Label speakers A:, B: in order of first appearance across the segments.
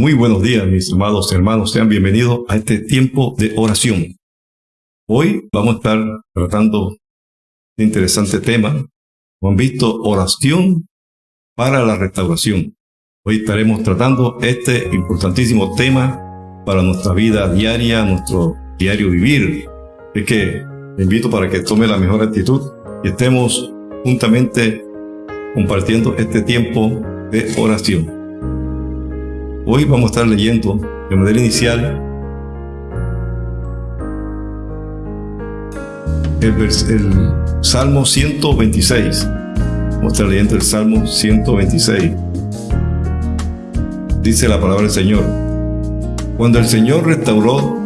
A: Muy buenos días, mis amados hermanos. Sean bienvenidos a este tiempo de oración. Hoy vamos a estar tratando un interesante tema. Como han visto, oración para la restauración. Hoy estaremos tratando este importantísimo tema para nuestra vida diaria, nuestro diario vivir. Es que te invito para que tome la mejor actitud y estemos juntamente compartiendo este tiempo de oración. Hoy vamos a estar leyendo de manera inicial el, Salmo 126. Vamos a estar leyendo el Salmo 126. Dice la palabra del Señor. Cuando el Señor restauró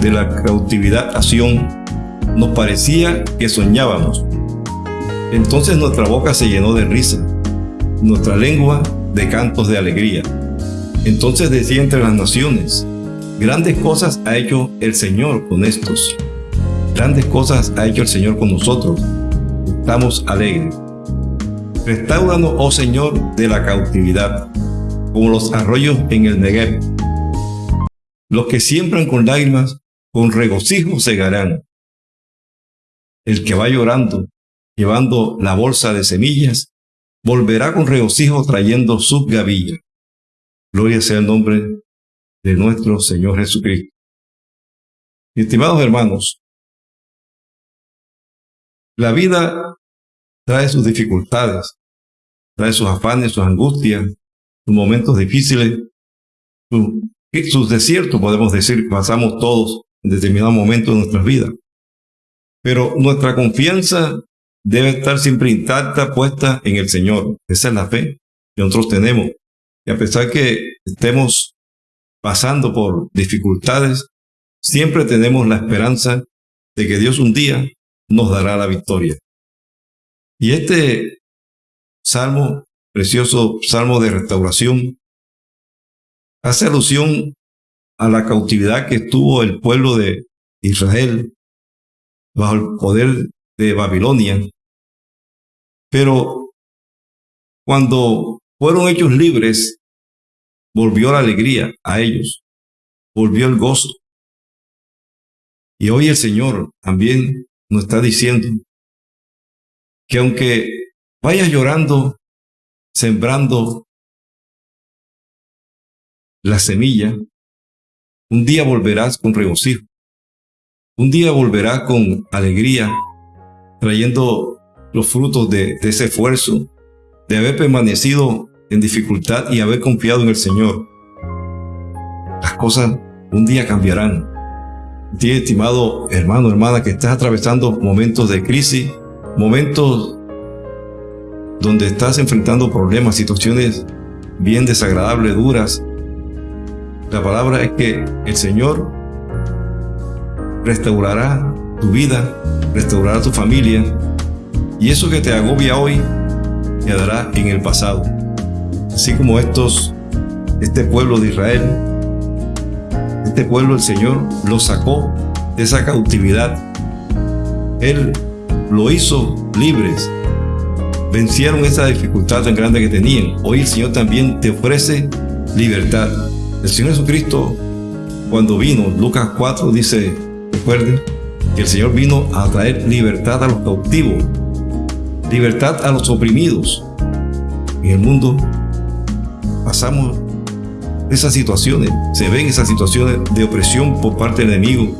A: de la cautividad a Sion, nos parecía que soñábamos. Entonces nuestra boca se llenó de risa, nuestra lengua de cantos de alegría. Entonces decía entre las naciones, grandes cosas ha hecho el Señor con estos. Grandes cosas ha hecho el Señor con nosotros. Estamos alegres. Restauranos, oh Señor, de la cautividad, como los arroyos en el Negev. Los que siembran con lágrimas, con regocijo segarán. El que va llorando, llevando la bolsa de semillas, volverá con regocijo trayendo sus gavillas. Gloria sea el nombre de nuestro Señor Jesucristo. Estimados hermanos, la vida trae sus dificultades, trae sus afanes, sus angustias, sus momentos difíciles, sus, desiertos, podemos decir, pasamos todos en determinado momento de nuestras vidas. Pero nuestra confianza debe estar siempre intacta, puesta en el Señor. Esa es la fe que nosotros tenemos. Y a pesar que estemos pasando por dificultades, siempre tenemos la esperanza de que Dios un día nos dará la victoria. Y este salmo, precioso salmo de restauración, hace alusión a la cautividad que estuvo el pueblo de Israel bajo el poder de Babilonia. Pero cuando fueron hechos libres, volvió la alegría a ellos, volvió el gozo. Y hoy el Señor también nos está diciendo que aunque vayas llorando, sembrando la semilla, un día volverás con regocijo. Un día volverás con alegría, trayendo los frutos de, de ese esfuerzo, de haber permanecido en dificultad y haber confiado en el Señor, las cosas un día cambiarán. Ti, estimado hermano, hermana, que estás atravesando momentos de crisis, momentos donde estás enfrentando problemas, situaciones bien desagradables, duras. La palabra es que el Señor restaurará tu vida, restaurará tu familia, y eso que te agobia hoy quedará en el pasado así como estos, este pueblo de Israel, este pueblo el Señor lo sacó de esa cautividad. Él lo hizo libres. Vencieron esa dificultad tan grande que tenían. Hoy el Señor también te ofrece libertad. El Señor Jesucristo, cuando vino, Lucas 4 dice, recuerden, que el Señor vino a traer libertad a los cautivos, libertad a los oprimidos. En el mundo pasamos esas situaciones, se ven esas situaciones de opresión por parte del enemigo,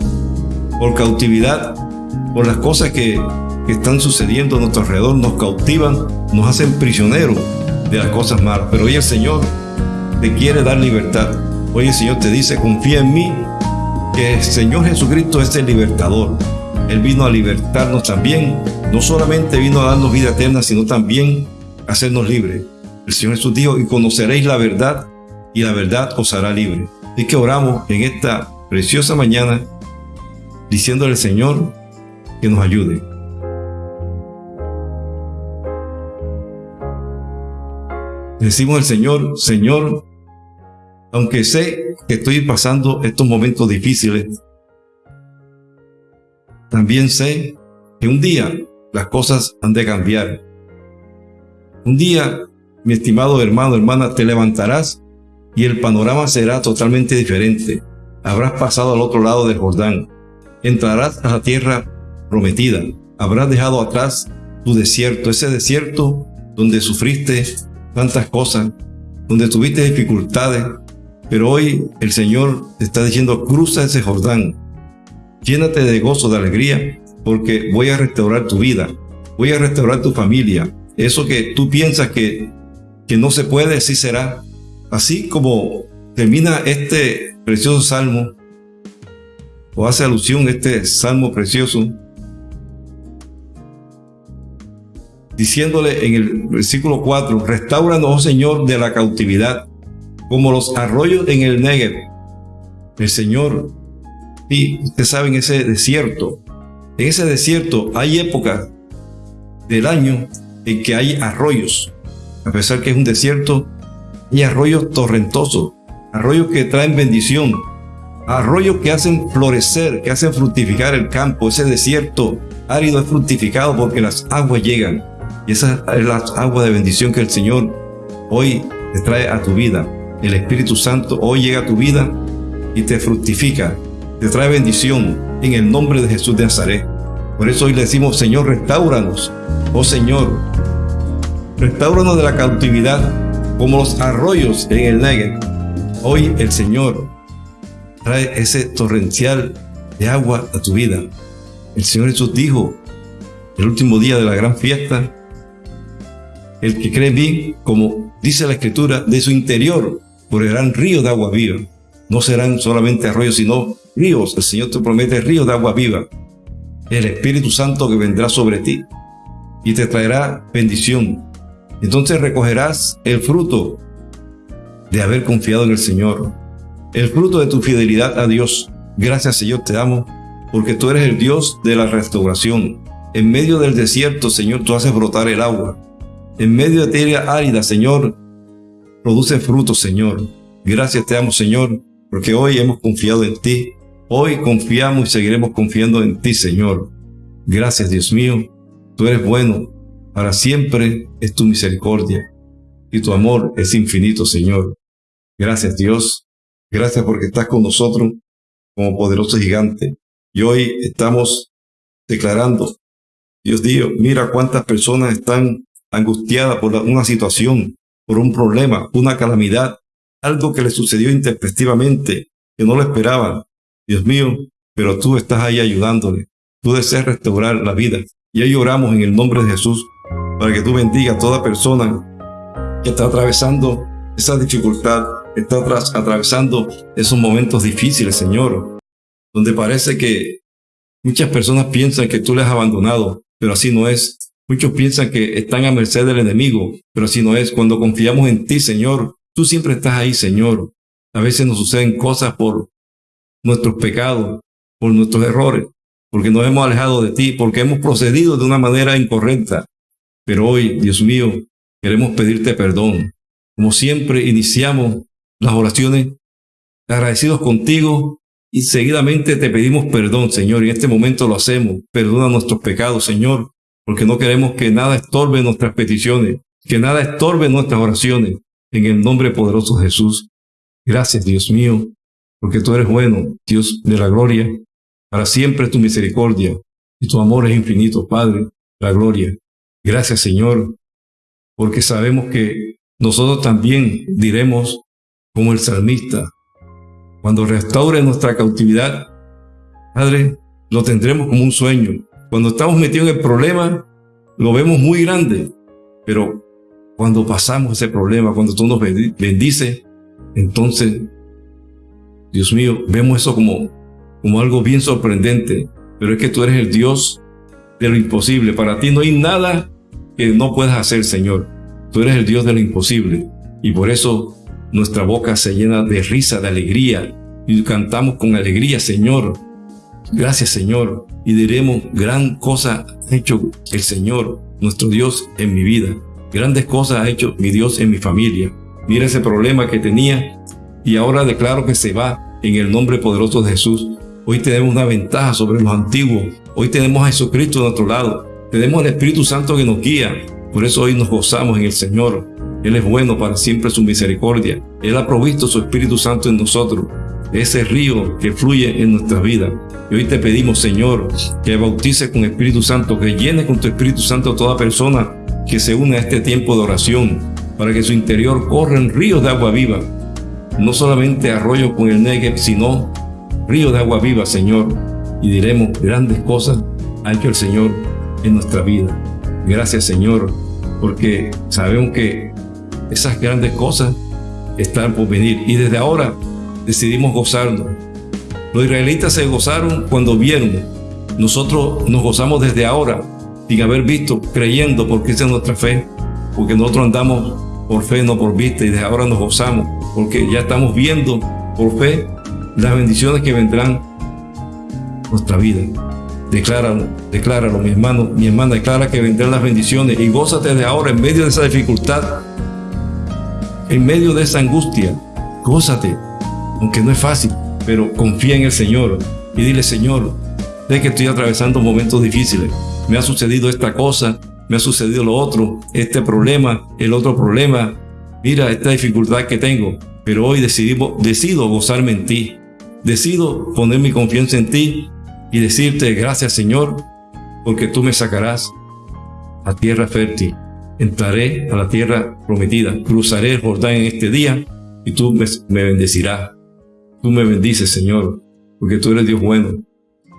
A: por cautividad, por las cosas que, están sucediendo a nuestro alrededor, nos cautivan, nos hacen prisioneros de las cosas malas. Pero hoy el Señor te quiere dar libertad. Hoy el Señor te dice, confía en mí, que el Señor Jesucristo es el libertador. Él vino a libertarnos también. No solamente vino a darnos vida eterna, sino también a hacernos libres. El Señor Jesús dijo, y conoceréis la verdad, y la verdad os hará libre. Así que oramos en esta preciosa mañana, diciéndole al Señor que nos ayude. Decimos al Señor, Señor, aunque sé que estoy pasando estos momentos difíciles, también sé que un día las cosas han de cambiar. Un día mi estimado hermano, hermana, te levantarás y el panorama será totalmente diferente. Habrás pasado al otro lado del Jordán. Entrarás a la tierra prometida. Habrás dejado atrás tu desierto, ese desierto donde sufriste tantas cosas, donde tuviste dificultades, pero hoy el Señor te está diciendo, cruza ese Jordán, llénate de gozo, de alegría, porque voy a restaurar tu vida, voy a restaurar tu familia. Eso que tú piensas que, que no se puede, así será. Así como termina este precioso salmo, o hace alusión este salmo precioso, diciéndole en el versículo 4, restauranos, oh Señor, de la cautividad, como los arroyos en el Negev. El Señor, y ustedes saben, ese desierto, en ese desierto hay épocas del año en que hay arroyos. A pesar que es un desierto, hay arroyos torrentosos, arroyos que traen bendición, arroyos que hacen florecer, que hacen fructificar el campo. Ese desierto árido es fructificado porque las aguas llegan. Y esa es la agua de bendición que el Señor hoy te trae a tu vida. El Espíritu Santo hoy llega a tu vida y te fructifica, te trae bendición en el nombre de Jesús de Nazaret. Por eso hoy le decimos, Señor, restauranos. Oh Señor, restauranos de la cautividad como los arroyos en el Negev. Hoy el Señor trae ese torrencial de agua a tu vida. El Señor Jesús dijo, el último día de la gran fiesta, el que cree en como dice la Escritura, de su interior correrán ríos de agua viva. No serán solamente arroyos, sino ríos. El Señor te promete ríos de agua viva. El Espíritu Santo que vendrá sobre ti y te traerá bendición. Entonces recogerás el fruto de haber confiado en el Señor. El fruto de tu fidelidad a Dios. Gracias Señor, te amo, porque tú eres el Dios de la restauración. En medio del desierto, Señor, tú haces brotar el agua. En medio de tierra árida, Señor, produce fruto, Señor. Gracias te amo, Señor, porque hoy hemos confiado en ti. Hoy confiamos y seguiremos confiando en ti, Señor. Gracias, Dios mío. Tú eres bueno. Para siempre es tu misericordia. Y tu amor es infinito, Señor. Gracias, Dios. Gracias porque estás con nosotros como poderoso gigante. Y hoy estamos declarando, Dios mío, mira cuántas personas están angustiada por una situación, por un problema, una calamidad, algo que le sucedió intempestivamente, que no lo esperaban. Dios mío, pero tú estás ahí ayudándole. Tú deseas restaurar la vida. Y ahí oramos en el nombre de Jesús para que tú bendiga a toda persona que está atravesando esa dificultad, está atravesando esos momentos difíciles, Señor, donde parece que muchas personas piensan que tú les has abandonado, pero así no es. Muchos piensan que están a merced del enemigo, pero así no es. Cuando confiamos en ti, Señor, tú siempre estás ahí, Señor. A veces nos suceden cosas por nuestros pecados, por nuestros errores, porque nos hemos alejado de ti, porque hemos procedido de una manera incorrecta. Pero hoy, Dios mío, queremos pedirte perdón. Como siempre, iniciamos las oraciones agradecidos contigo y seguidamente te pedimos perdón, Señor. Y en este momento lo hacemos. Perdona nuestros pecados, Señor porque no queremos que nada estorbe nuestras peticiones, que nada estorbe nuestras oraciones. En el nombre poderoso de Jesús. Gracias, Dios mío, porque tú eres bueno, Dios de la gloria. Para siempre tu misericordia y tu amor es infinito, Padre, la gloria. Gracias, Señor, porque sabemos que nosotros también diremos como el salmista, cuando restaure nuestra cautividad, Padre, lo tendremos como un sueño, cuando estamos metidos en el problema, lo vemos muy grande, pero cuando pasamos ese problema, cuando tú nos bendices, entonces, Dios mío, vemos eso como, como algo bien sorprendente, pero es que tú eres el Dios de lo imposible. Para ti no hay nada que no puedas hacer, Señor. Tú eres el Dios de lo imposible. Y por eso nuestra boca se llena de risa, de alegría. Y cantamos con alegría, Señor, Gracias Señor, y diremos, gran cosa ha hecho el Señor, nuestro Dios, en mi vida. Grandes cosas ha hecho mi Dios en mi familia. Mira ese problema que tenía y ahora declaro que se va en el nombre poderoso de Jesús. Hoy tenemos una ventaja sobre los antiguos. Hoy tenemos a Jesucristo a nuestro lado. Tenemos el Espíritu Santo que nos guía. Por eso hoy nos gozamos en el Señor. Él es bueno para siempre su misericordia. Él ha provisto su Espíritu Santo en nosotros, ese río que fluye en nuestra vida. Y hoy te pedimos, Señor, que bautice con Espíritu Santo, que llene con tu Espíritu Santo a toda persona que se une a este tiempo de oración, para que su interior corran ríos de agua viva. No solamente arroyo con el Negev, sino ríos de agua viva, Señor. Y diremos grandes cosas ha hecho el Señor en nuestra vida. Gracias, Señor, porque sabemos que esas grandes cosas están por venir y desde ahora decidimos gozarnos. Los israelitas se gozaron cuando vieron. Nosotros nos gozamos desde ahora, sin haber visto, creyendo, porque esa es nuestra fe, porque nosotros andamos por fe, no por vista, y desde ahora nos gozamos, porque ya estamos viendo por fe las bendiciones que vendrán nuestra vida. Decláralo, decláralo, mi hermano, mi hermana, declara que vendrán las bendiciones y gózate de ahora en medio de esa dificultad, en medio de esa angustia. Gózate, aunque no es fácil, pero confía en el Señor y dile, Señor, sé que estoy atravesando momentos difíciles. Me ha sucedido esta cosa, me ha sucedido lo otro, este problema, el otro problema. Mira esta dificultad que tengo, pero hoy decido, gozarme en ti. Decido poner mi confianza en ti y decirte gracias Señor, porque tú me sacarás a tierra fértil. Entraré a la tierra prometida, cruzaré el Jordán en este día y tú me, me bendecirás. Tú me bendices, Señor, porque tú eres Dios bueno.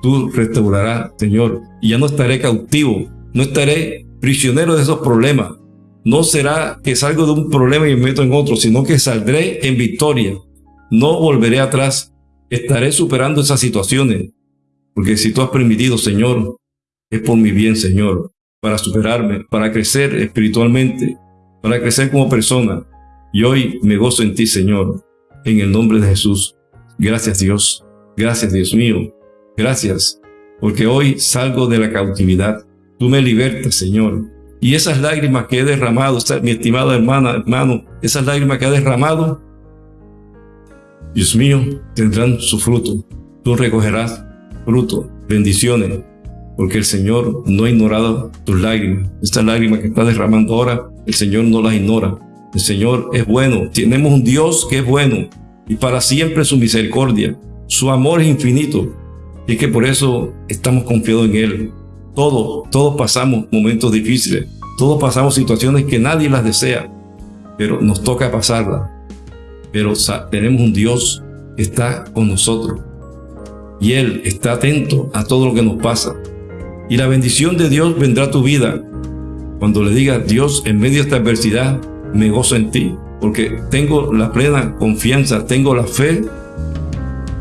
A: Tú restaurarás, Señor, y ya no estaré cautivo, no estaré prisionero de esos problemas. No será que salgo de un problema y me meto en otro, sino que saldré en victoria. No volveré atrás. Estaré superando esas situaciones. Porque si tú has permitido, Señor, es por mi bien, Señor, para superarme, para crecer espiritualmente, para crecer como persona. Y hoy me gozo en ti, Señor, en el nombre de Jesús. Gracias, Dios. Gracias, Dios mío. Gracias, porque hoy salgo de la cautividad. Tú me libertas, Señor. Y esas lágrimas que he derramado, mi estimada hermana, hermano, esas lágrimas que he derramado, Dios mío, tendrán su fruto. Tú recogerás fruto, bendiciones, porque el Señor no ha ignorado tus lágrimas. Estas lágrimas que estás derramando ahora, el Señor no las ignora. El Señor es bueno. Tenemos un Dios que es bueno y para siempre su misericordia. Su amor es infinito. Y es que por eso estamos confiados en Él. Todos, todos pasamos momentos difíciles. Todos pasamos situaciones que nadie las desea. Pero nos toca pasarlas. Pero tenemos un Dios que está con nosotros y Él está atento a todo lo que nos pasa. Y la bendición de Dios vendrá a tu vida cuando le digas, Dios, en medio de esta adversidad, me gozo en ti, porque tengo la plena confianza, tengo la fe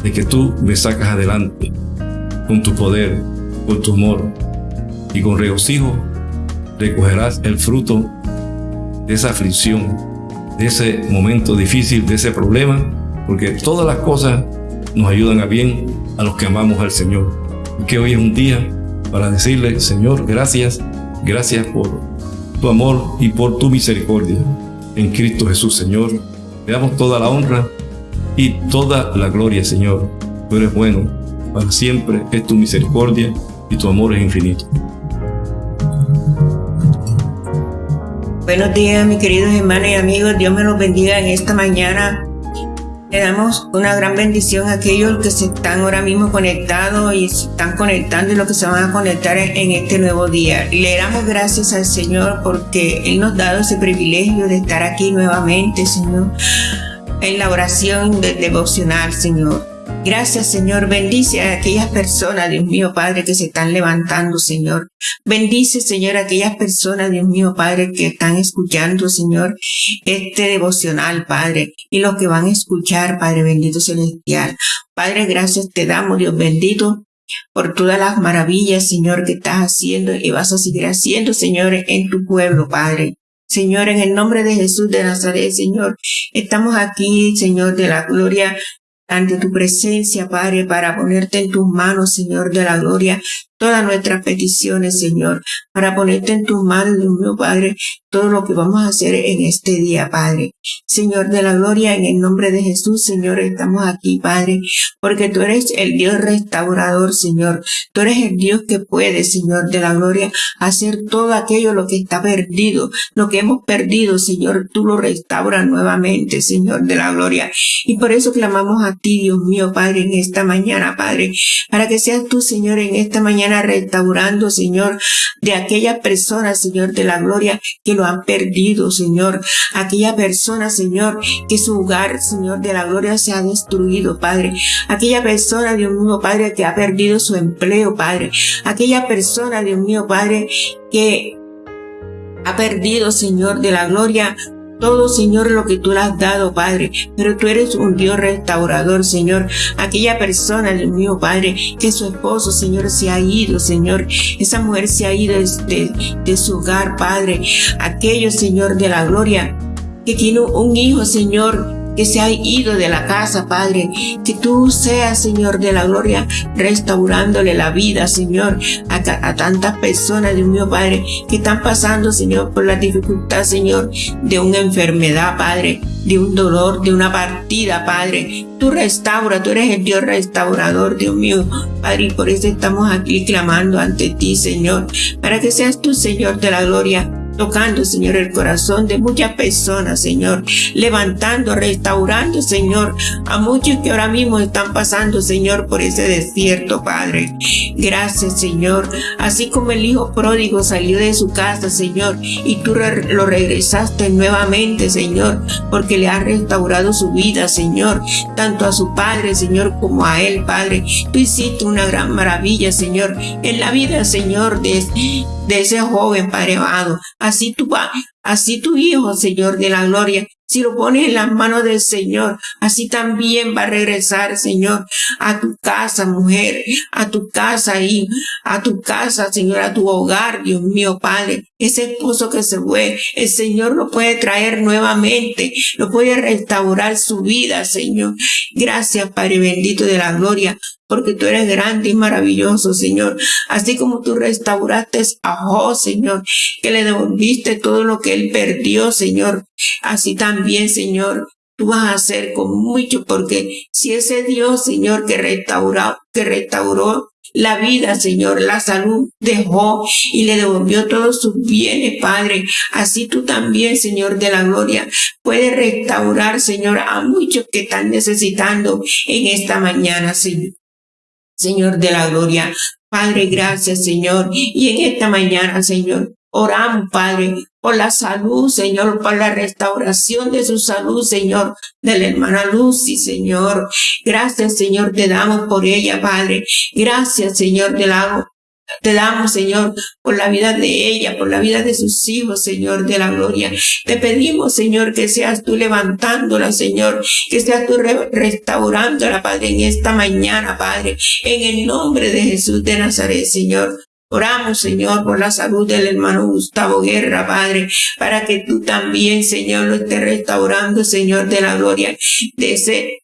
A: de que tú me sacas adelante con tu poder, con tu amor y con regocijo recogerás el fruto de esa aflicción, de ese momento difícil, de ese problema, porque todas las cosas nos ayudan a bien a los que amamos al Señor. Y que hoy es un día para decirle, Señor, gracias, gracias por tu amor y por tu misericordia. En Cristo Jesús, Señor, te damos toda la honra y toda la gloria, Señor. Tú eres bueno, para siempre es tu misericordia y tu amor es infinito.
B: Buenos días, mis queridos hermanos y amigos. Dios me los bendiga en esta mañana le damos una gran bendición a aquellos que se están ahora mismo conectados y se están conectando y los que se van a conectar en este nuevo día. Le damos gracias al Señor porque Él nos ha dado ese privilegio de estar aquí nuevamente, Señor, en la oración devocional, Señor. Gracias, Señor. Bendice a aquellas personas, Dios mío, Padre, que se están levantando, Señor. Bendice, Señor, a aquellas personas, Dios mío, Padre, que están escuchando, Señor, este devocional, Padre, y los que van a escuchar, Padre bendito celestial. Padre, gracias te damos, Dios bendito, por todas las maravillas, Señor, que estás haciendo y vas a seguir haciendo, Señor, en tu pueblo, Padre. Señor, en el nombre de Jesús de Nazaret, Señor, estamos aquí, Señor, de la gloria ante tu presencia, Padre, para ponerte en tus manos, Señor de la gloria, todas nuestras peticiones, Señor, para ponerte en tus manos, Dios mío, Padre, todo lo que vamos a hacer en este día, Padre. Señor de la gloria, en el nombre de Jesús, Señor, estamos aquí, Padre, porque tú eres el Dios restaurador, Señor. Tú eres el Dios que puede, Señor de la gloria, hacer todo aquello lo que está perdido, lo que hemos perdido, Señor, tú lo restauras nuevamente, Señor de la gloria. Y por eso clamamos a ti, Dios mío, Padre, en esta mañana, Padre, para que seas tú, Señor, en esta mañana restaurando, Señor, de aquellas personas, Señor de la gloria, que lo han perdido, Señor. Aquella persona, Señor, que su hogar, Señor, de la gloria se ha destruido, Padre. Aquella persona, Dios mío, Padre, que ha perdido su empleo, Padre. Aquella persona, Dios mío, Padre, que ha perdido, Señor, de la gloria todo, Señor, lo que tú le has dado, Padre. Pero tú eres un Dios restaurador, Señor. Aquella persona, Dios mío, Padre, que su esposo, Señor, se ha ido, Señor. Esa mujer se ha ido de, de su hogar, Padre. Aquello, Señor, de la gloria, que tiene un hijo, Señor, que se ha ido de la casa, Padre. Que tú seas, Señor, de la gloria, restaurándole la vida, Señor, a, tantas personas, Dios mío, Padre, que están pasando, Señor, por la dificultad, Señor, de una enfermedad, Padre, de un dolor, de una partida, Padre. Tú restaura, tú eres el Dios restaurador, Dios mío, Padre, y por eso estamos aquí clamando ante ti, Señor, para que seas tú, Señor, de la gloria, tocando, Señor, el corazón de muchas personas, Señor, levantando, restaurando, Señor, a muchos que ahora mismo están pasando, Señor, por ese desierto, Padre. Gracias, Señor. Así como el hijo pródigo salió de su casa, Señor, y tú lo regresaste nuevamente, Señor, porque le has restaurado su vida, Señor, tanto a su padre, Señor, como a él, Padre. Tú hiciste una gran maravilla, Señor, en la vida, Señor, de, ese joven, Padre amado. Tu, así tu Hijo, Señor de la gloria, si lo pones en las manos del Señor, así también va a regresar, Señor, a tu casa, mujer, a tu casa, y a tu casa, Señor, a tu hogar, Dios mío, Padre. Ese esposo que se fue, el Señor lo puede traer nuevamente, lo puede restaurar su vida, Señor. Gracias, Padre bendito de la gloria, porque tú eres grande y maravilloso, Señor. Así como tú restauraste a Jo, Señor, que le devolviste todo lo que él perdió, Señor. Así también, Señor, tú vas a hacer con mucho, porque si ese Dios, Señor, que restauró, que restauró la vida, Señor, la salud dejó y le devolvió todos sus bienes, Padre. Así tú también, Señor de la gloria, puedes restaurar, Señor, a muchos que están necesitando en esta mañana, Señor. Señor de la gloria. Padre, gracias, Señor. Y en esta mañana, Señor, oramos, Padre, por la salud, Señor, por la restauración de su salud, Señor, de la hermana Lucy, Señor. Gracias, Señor, te damos por ella, Padre. Gracias, Señor, te damos te damos, Señor, por la vida de ella, por la vida de sus hijos, Señor, de la gloria. Te pedimos, Señor, que seas tú levantándola, Señor, que seas tú restaurándola, Padre, en esta mañana, Padre, en el nombre de Jesús de Nazaret, Señor. Oramos, Señor, por la salud del hermano Gustavo Guerra, Padre, para que tú también, Señor, lo estés restaurando, Señor, de la gloria, de ese,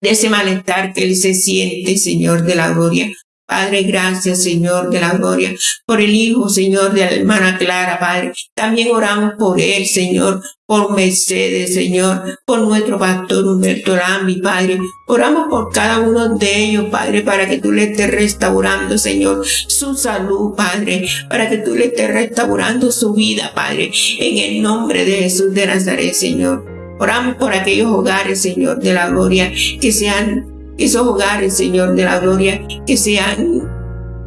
B: de ese malestar que él se siente, Señor, de la gloria. Padre, gracias, Señor de la gloria, por el Hijo, Señor, de la hermana Clara, Padre. También oramos por él, Señor, por Mercedes, Señor, por nuestro pastor Humberto Lambi, Padre. Oramos por cada uno de ellos, Padre, para que tú le estés restaurando, Señor, su salud, Padre, para que tú le estés restaurando su vida, Padre, en el nombre de Jesús de Nazaret, Señor. Oramos por aquellos hogares, Señor, de la gloria, que sean esos hogares, Señor, de la gloria, que se han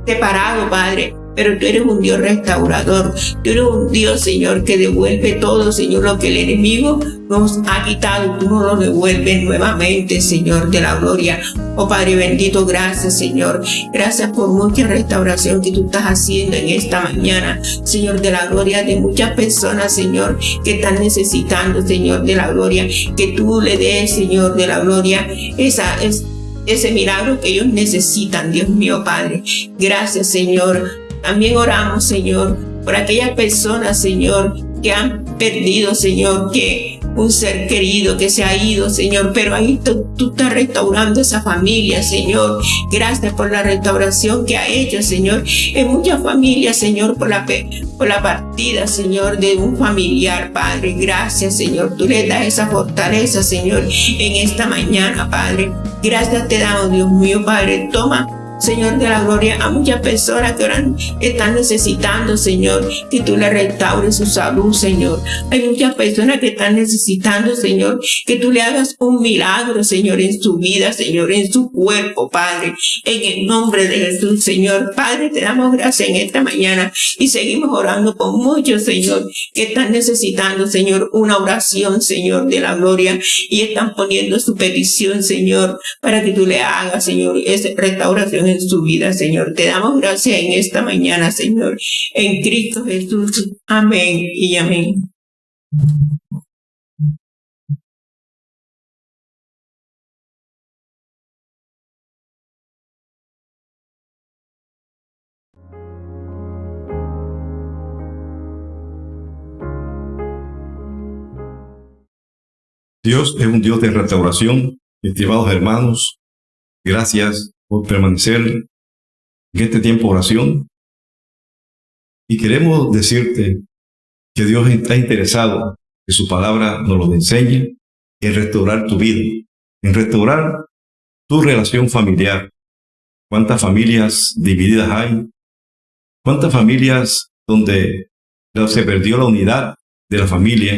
B: separado, Padre, pero tú eres un Dios restaurador. Tú eres un Dios, Señor, que devuelve todo, Señor, lo que el enemigo nos ha quitado. Tú nos lo devuelves nuevamente, Señor, de la gloria. Oh Padre bendito, gracias, Señor. Gracias por mucha restauración que tú estás haciendo en esta mañana, Señor, de la gloria de muchas personas, Señor, que están necesitando, Señor, de la gloria. Que tú le des, Señor, de la gloria, esa, es, ese milagro que ellos necesitan, Dios mío, Padre. Gracias, Señor también oramos, Señor, por aquellas personas, Señor, que han perdido, Señor, que un ser querido que se ha ido, Señor, pero ahí tú, tú estás restaurando esa familia, Señor. Gracias por la restauración que ha hecho, Señor, en muchas familias, Señor, por la, por la partida, Señor, de un familiar, Padre. Gracias, Señor. Tú le das esa fortaleza, Señor, en esta mañana, Padre. Gracias te damos, Dios mío, Padre. Toma Señor de la gloria, a muchas personas que están necesitando, Señor, que tú le restaures su salud, Señor. Hay muchas personas que están necesitando, Señor, que tú le hagas un milagro, Señor, en su vida, Señor, en su cuerpo, Padre. En el nombre de Jesús, Señor. Padre, te damos gracias en esta mañana y seguimos orando por muchos, Señor, que están necesitando, Señor, una oración, Señor, de la gloria y están poniendo su petición, Señor, para que tú le hagas, Señor, esa restauración en su vida, Señor. Te damos gracias en esta mañana, Señor, en Cristo Jesús. Amén y amén.
A: Dios es un Dios de restauración, estimados hermanos. Gracias por permanecer en este tiempo de oración. Y queremos decirte que Dios está interesado que su palabra nos lo enseñe en restaurar tu vida, en restaurar tu relación familiar. ¿Cuántas familias divididas hay? ¿Cuántas familias donde se perdió la unidad de la familia?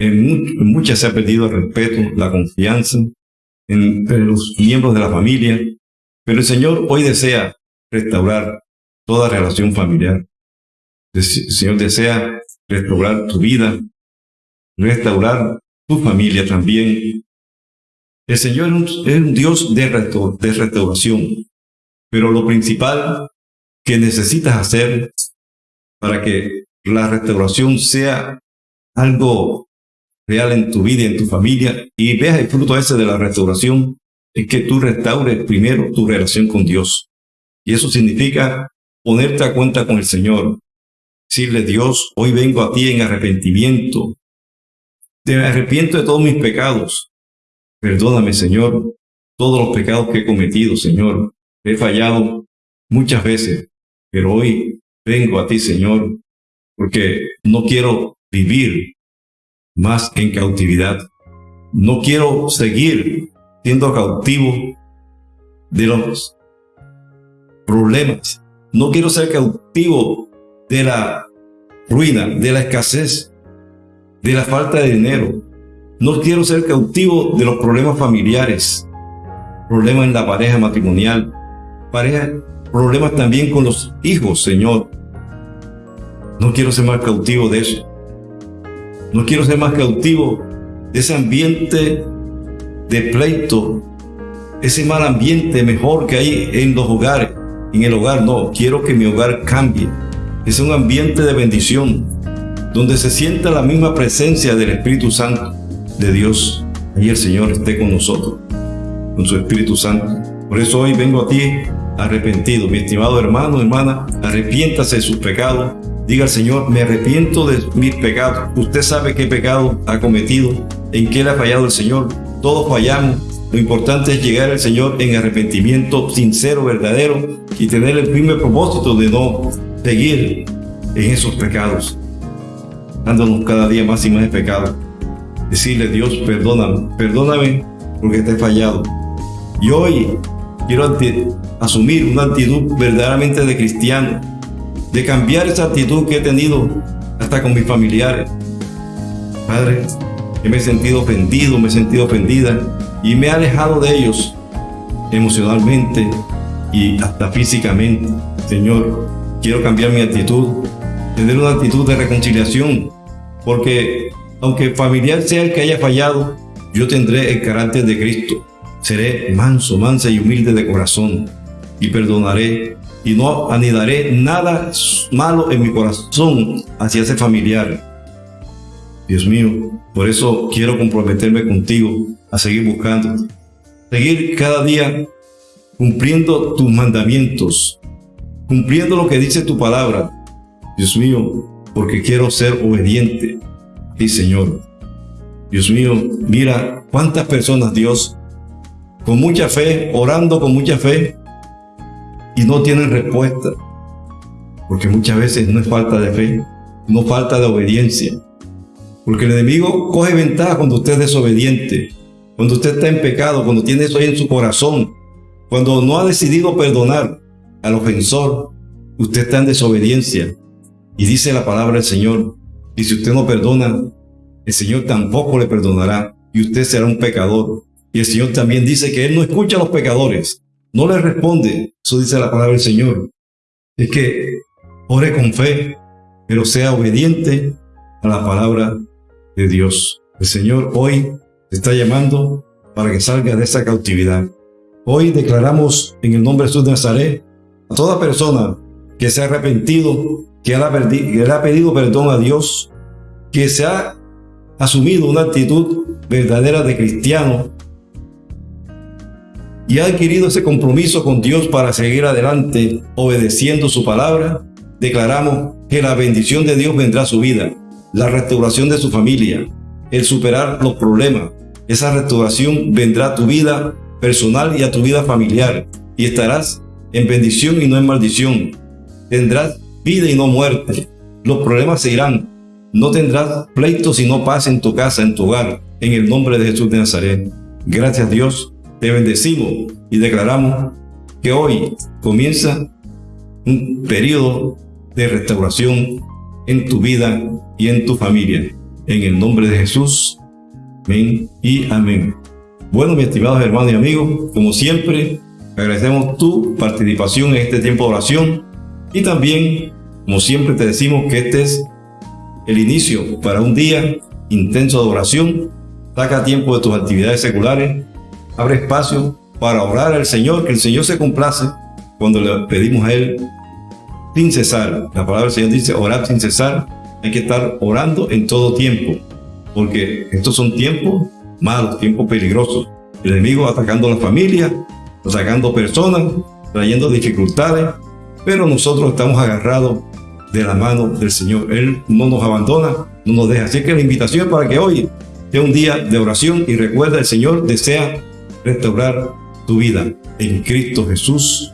A: En, muchas se ha perdido el respeto, la confianza entre los miembros de la familia. Pero el Señor hoy desea restaurar toda relación familiar. El Señor desea restaurar tu vida, restaurar tu familia también. El Señor es un, Dios de, restauración, pero lo principal que necesitas hacer para que la restauración sea algo real en tu vida y en tu familia y veas el fruto ese de la restauración es que tú restaures primero tu relación con Dios. Y eso significa ponerte a cuenta con el Señor. Decirle, Dios, hoy vengo a ti en arrepentimiento. Te arrepiento de todos mis pecados. Perdóname, Señor, todos los pecados que he cometido, Señor. He fallado muchas veces, pero hoy vengo a ti, Señor, porque no quiero vivir más en cautividad. No quiero seguir siendo cautivo de los problemas. No quiero ser cautivo de la ruina, de la escasez, de la falta de dinero. No quiero ser cautivo de los problemas familiares, problemas en la pareja matrimonial, pareja, problemas también con los hijos, Señor. No quiero ser más cautivo de eso. No quiero ser más cautivo de ese ambiente de pleito, ese mal ambiente mejor que hay en los hogares. En el hogar no, quiero que mi hogar cambie. Es un ambiente de bendición, donde se sienta la misma presencia del Espíritu Santo de Dios. Y el Señor esté con nosotros, con su Espíritu Santo. Por eso hoy vengo a ti arrepentido. Mi estimado hermano, hermana, arrepiéntase de sus pecados. Diga al Señor, me arrepiento de mis pecados. Usted sabe qué pecado ha cometido, en qué le ha fallado el Señor. Todos fallamos. Lo importante es llegar al Señor en arrepentimiento sincero, verdadero y tener el firme propósito de no seguir en esos pecados, dándonos cada día más y más de pecado. Decirle, Dios, perdóname, perdóname porque te he fallado. Y hoy quiero asumir una actitud verdaderamente de cristiano, de cambiar esa actitud que he tenido hasta con mis familiares. Padre, me he sentido ofendido, me he sentido ofendida y me he alejado de ellos emocionalmente y hasta físicamente. Señor, quiero cambiar mi actitud, tener una actitud de reconciliación, porque aunque familiar sea el que haya fallado, yo tendré el carácter de Cristo. Seré manso, mansa y humilde de corazón y perdonaré y no anidaré nada malo en mi corazón hacia ese familiar Dios mío, por eso quiero comprometerme contigo a seguir buscando, seguir cada día cumpliendo tus mandamientos, cumpliendo lo que dice tu palabra. Dios mío, porque quiero ser obediente a ti, Señor. Dios mío, mira cuántas personas, Dios, con mucha fe, orando con mucha fe, y no tienen respuesta. Porque muchas veces no es falta de fe, no falta de obediencia. Porque el enemigo coge ventaja cuando usted es desobediente, cuando usted está en pecado, cuando tiene eso ahí en su corazón, cuando no ha decidido perdonar al ofensor, usted está en desobediencia. Y dice la palabra del Señor, y si usted no perdona, el Señor tampoco le perdonará y usted será un pecador. Y el Señor también dice que Él no escucha a los pecadores, no les responde. Eso dice la palabra del Señor. Es que ore con fe, pero sea obediente a la palabra de Dios. El Señor hoy te está llamando para que salga de esa cautividad. Hoy declaramos en el nombre de Jesús de Nazaret a toda persona que se ha arrepentido, que le ha pedido perdón a Dios, que se ha asumido una actitud verdadera de cristiano y ha adquirido ese compromiso con Dios para seguir adelante obedeciendo su palabra, declaramos que la bendición de Dios vendrá a su vida, la restauración de su familia, el superar los problemas. Esa restauración vendrá a tu vida personal y a tu vida familiar y estarás en bendición y no en maldición. Tendrás vida y no muerte. Los problemas se irán. No tendrás pleitos y no paz en tu casa, en tu hogar, en el nombre de Jesús de Nazaret. Gracias Dios te bendecimos y declaramos que hoy comienza un periodo de restauración en tu vida y en tu familia. En el nombre de Jesús. Amén y amén. Bueno, mis estimados hermanos y amigos, como siempre, agradecemos tu participación en este tiempo de oración y también, como siempre, te decimos que este es el inicio para un día intenso de oración. Saca tiempo de tus actividades seculares abre espacio para orar al Señor, que el Señor se complace cuando le pedimos a Él sin cesar. La palabra del Señor dice orar sin cesar. Hay que estar orando en todo tiempo, porque estos son tiempos malos, tiempos peligrosos. El enemigo atacando a la familia, atacando personas, trayendo dificultades, pero nosotros estamos agarrados de la mano del Señor. Él no nos abandona, no nos deja. Así que la invitación para que hoy sea un día de oración y recuerda, el Señor desea restaurar tu vida en Cristo Jesús.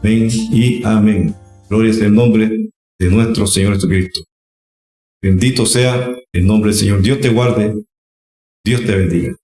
A: Amén y amén. Gloria sea el nombre de nuestro Señor Jesucristo. Bendito sea el nombre del Señor. Dios te guarde. Dios te bendiga.